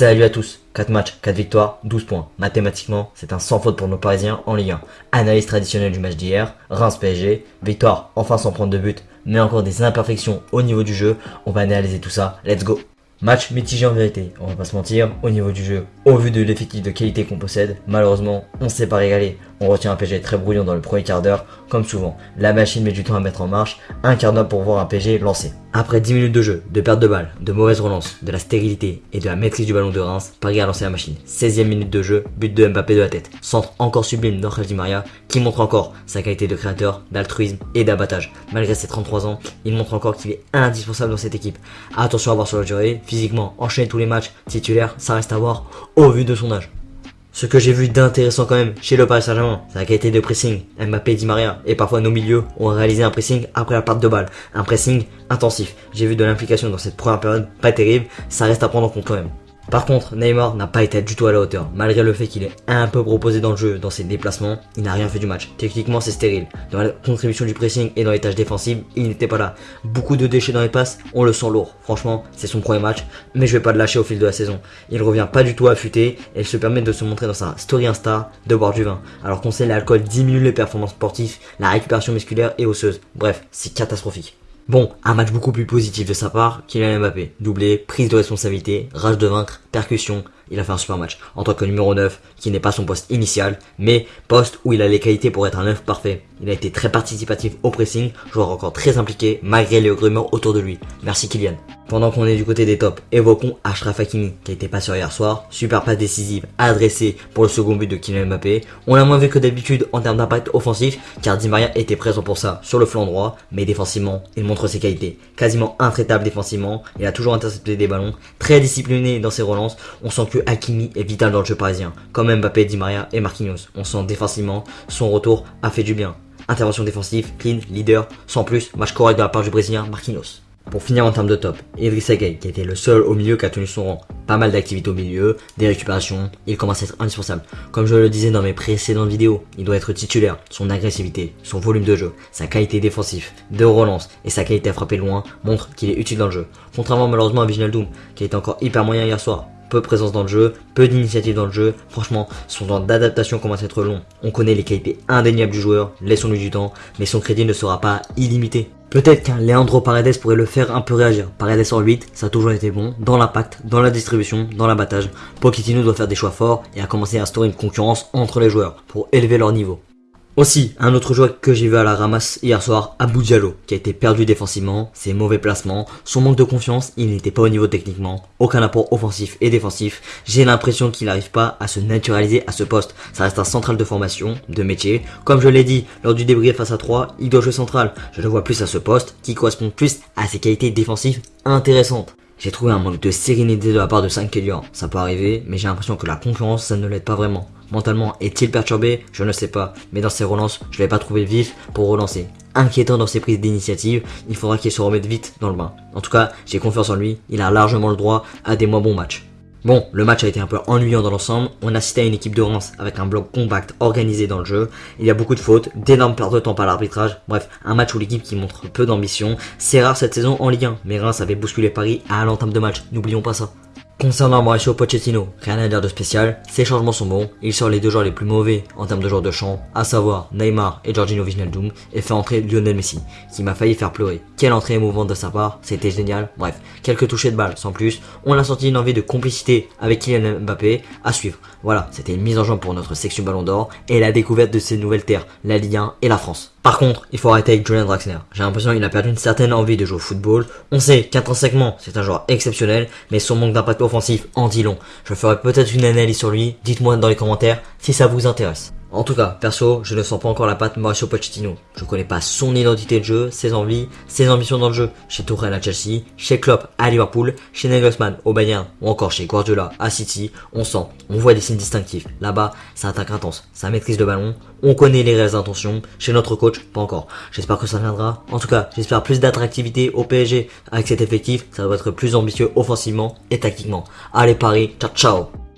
Salut à tous, 4 matchs, 4 victoires, 12 points. Mathématiquement, c'est un sans faute pour nos Parisiens en Ligue 1. Analyse traditionnelle du match d'hier, Reims PSG, victoire enfin sans prendre de but, mais encore des imperfections au niveau du jeu. On va analyser tout ça, let's go Match mitigé en vérité, on va pas se mentir, au niveau du jeu. Au vu de l'effectif de qualité qu'on possède, malheureusement, on s'est pas régalé. On retient un PG très brouillon dans le premier quart d'heure, comme souvent. La machine met du temps à mettre en marche, un quart d'heure pour voir un PG lancé. Après 10 minutes de jeu, de perte de balle, de mauvaise relance, de la stérilité et de la maîtrise du ballon de Reims, Paris a lancé la machine. 16ème minute de jeu, but de Mbappé de la tête. Centre encore sublime d'Angel Di Maria, qui montre encore sa qualité de créateur, d'altruisme et d'abattage. Malgré ses 33 ans, il montre encore qu'il est indispensable dans cette équipe. Attention à voir sur la durée, physiquement, enchaîner tous les matchs, titulaire, ça reste à voir au vu de son âge. Ce que j'ai vu d'intéressant quand même chez le Paris Saint-Germain, c'est la qualité de pressing. Mbappé, Di Maria et parfois nos milieux ont réalisé un pressing après la perte de balle. Un pressing intensif. J'ai vu de l'implication dans cette première période, pas terrible, ça reste à prendre en compte quand même. Par contre, Neymar n'a pas été du tout à la hauteur. Malgré le fait qu'il est un peu proposé dans le jeu, dans ses déplacements, il n'a rien fait du match. Techniquement, c'est stérile. Dans la contribution du pressing et dans les tâches défensives, il n'était pas là. Beaucoup de déchets dans les passes, on le sent lourd. Franchement, c'est son premier match, mais je vais pas le lâcher au fil de la saison. Il revient pas du tout affûté et il se permet de se montrer dans sa story Insta de boire du vin. Alors qu'on sait l'alcool diminue les performances sportives, la récupération musculaire et osseuse. Bref, c'est catastrophique. Bon, un match beaucoup plus positif de sa part, Kylian Mbappé. Doublé, prise de responsabilité, rage de vaincre, percussion, il a fait un super match. En tant que numéro 9, qui n'est pas son poste initial, mais poste où il a les qualités pour être un 9 parfait. Il a été très participatif au pressing, joueur encore très impliqué, malgré les rumeurs autour de lui. Merci Kylian. Pendant qu'on est du côté des tops, évoquons Ashraf Hakimi, qui a été pas sur hier soir. Super passe décisive, adressée pour le second but de Kylian Mbappé. On l'a moins vu que d'habitude en termes d'impact offensif, car Di Maria était présent pour ça sur le flanc droit, mais défensivement, il montre ses qualités. Quasiment intraitable défensivement, il a toujours intercepté des ballons, très discipliné dans ses relances. On sent que Hakimi est vital dans le jeu parisien, comme Mbappé, Di Maria et Marquinhos. On sent défensivement, son retour a fait du bien. Intervention défensive, clean, leader, sans plus, match correct de la part du Brésilien Marquinhos. Pour finir en termes de top, Idriss Gueye qui était le seul au milieu qui a tenu son rang. Pas mal d'activités au milieu, des récupérations, il commence à être indispensable. Comme je le disais dans mes précédentes vidéos, il doit être titulaire. Son agressivité, son volume de jeu, sa qualité défensive, de relance et sa qualité à frapper loin montrent qu'il est utile dans le jeu. Contrairement malheureusement à Doom qui était encore hyper moyen hier soir peu de présence dans le jeu, peu d'initiative dans le jeu. Franchement, son temps d'adaptation commence à être long. On connaît les qualités indéniables du joueur, laissons-lui du temps, mais son crédit ne sera pas illimité. Peut-être qu'un Leandro Paredes pourrait le faire un peu réagir. Paredes en 8, ça a toujours été bon, dans l'impact, dans la distribution, dans l'abattage. Pochettino doit faire des choix forts et a commencé à instaurer une concurrence entre les joueurs pour élever leur niveau. Aussi, un autre joueur que j'ai vu à la ramasse hier soir, Abou Diallo, qui a été perdu défensivement, ses mauvais placements, son manque de confiance, il n'était pas au niveau techniquement, aucun apport offensif et défensif. J'ai l'impression qu'il n'arrive pas à se naturaliser à ce poste. Ça reste un central de formation, de métier. Comme je l'ai dit lors du débrief face à 3, il doit jouer central. Je le vois plus à ce poste, qui correspond plus à ses qualités défensives intéressantes. J'ai trouvé un manque de sérénité de la part de 5 Kellior. Ça peut arriver, mais j'ai l'impression que la concurrence, ça ne l'aide pas vraiment. Mentalement, est-il perturbé? Je ne sais pas. Mais dans ses relances, je ne l'ai pas trouvé vif pour relancer. Inquiétant dans ses prises d'initiative, il faudra qu'il se remette vite dans le bain. En tout cas, j'ai confiance en lui, il a largement le droit à des moins bons matchs. Bon, le match a été un peu ennuyant dans l'ensemble. On a assisté à une équipe de Reims avec un bloc compact organisé dans le jeu. Il y a beaucoup de fautes, d'énormes pertes de temps par l'arbitrage. Bref, un match où l'équipe qui montre peu d'ambition. C'est rare cette saison en Ligue 1, mais Reims avait bousculé Paris à l'entame de match. N'oublions pas ça. Concernant Mauricio Pochettino, rien à dire de spécial, ses changements sont bons, il sort les deux joueurs les plus mauvais en termes de joueurs de champ, à savoir Neymar et Giorgino Wijnaldum, et fait entrer Lionel Messi, qui m'a failli faire pleurer. Quelle entrée émouvante de sa part, c'était génial, bref, quelques touchés de balle sans plus, on a senti une envie de complicité avec Kylian Mbappé à suivre. Voilà, c'était une mise en jambe pour notre section Ballon d'Or et la découverte de ces nouvelles terres, la Ligue 1 et la France. Par contre, il faut arrêter avec Julian Draxler. J'ai l'impression qu'il a perdu une certaine envie de jouer au football. On sait qu'intrinsèquement, c'est un joueur exceptionnel, mais son manque d'impact en dit long. Je ferai peut-être une analyse sur lui, dites-moi dans les commentaires si ça vous intéresse. En tout cas, perso, je ne sens pas encore la patte Mauricio Pochettino. Je connais pas son identité de jeu, ses envies, ses ambitions dans le jeu. Chez Tourelle à Chelsea, chez Klopp à Liverpool, chez Nagelsmann au Bayern ou encore chez Guardiola à City, on sent, on voit des signes distinctifs. Là-bas, ça attaque intense, ça maîtrise le ballon, on connaît les réelles intentions. Chez notre coach, pas encore. J'espère que ça viendra. En tout cas, j'espère plus d'attractivité au PSG avec cet effectif. Ça doit être plus ambitieux offensivement et tactiquement. Allez Paris, ciao ciao